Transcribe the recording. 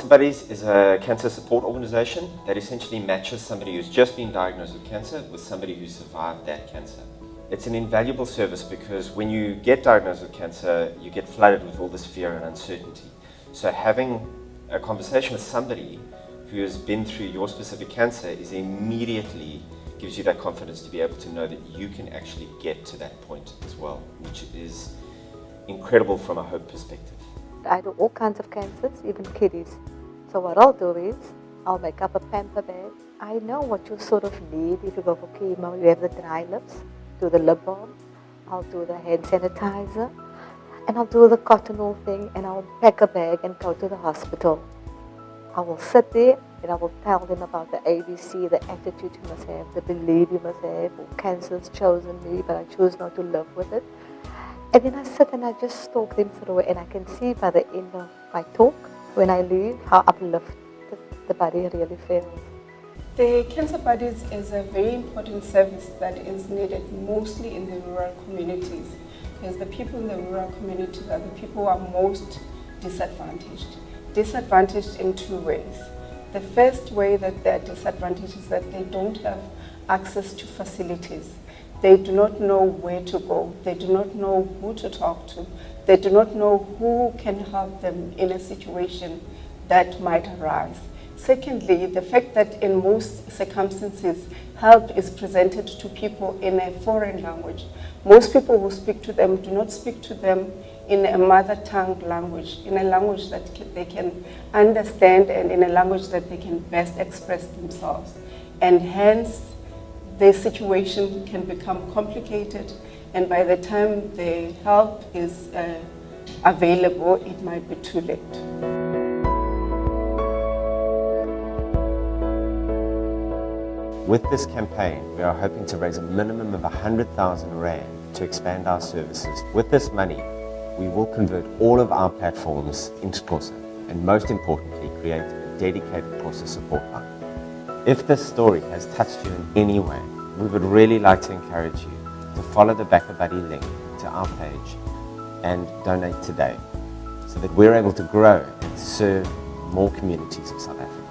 Buddies is a cancer support organization that essentially matches somebody who's just been diagnosed with cancer with somebody who survived that cancer. It's an invaluable service because when you get diagnosed with cancer, you get flooded with all this fear and uncertainty. So having a conversation with somebody who has been through your specific cancer is immediately gives you that confidence to be able to know that you can actually get to that point as well, which is incredible from a hope perspective. I do all kinds of cancers, even kiddies. So what I'll do is, I'll make up a pamper bag. I know what you sort of need if you go for chemo. You have the dry lips, do the lip balm, I'll do the hand sanitizer, and I'll do the cotton wool thing, and I'll pack a bag and go to the hospital. I will sit there and I will tell them about the ABC, the attitude you must have, the belief you must have, cancer's chosen me, but I choose not to live with it. And then I sit and I just talk them through and I can see by the end of my talk, when I leave, how uplifted the body really feels. The Cancer Buddies is a very important service that is needed mostly in the rural communities because the people in the rural communities are the people who are most disadvantaged. Disadvantaged in two ways. The first way that they're disadvantaged is that they don't have access to facilities. They do not know where to go. They do not know who to talk to. They do not know who can help them in a situation that might arise. Secondly, the fact that in most circumstances, help is presented to people in a foreign language. Most people who speak to them do not speak to them in a mother tongue language, in a language that they can understand and in a language that they can best express themselves. And hence, the situation can become complicated and by the time the help is uh, available, it might be too late. With this campaign, we are hoping to raise a minimum of 100,000 Rand to expand our services. With this money, we will convert all of our platforms into Xhosa and most importantly, create a dedicated Xhosa support line. If this story has touched you in any way, we would really like to encourage you to follow the BackaBuddy link to our page and donate today so that we're able to grow and serve more communities of South Africa.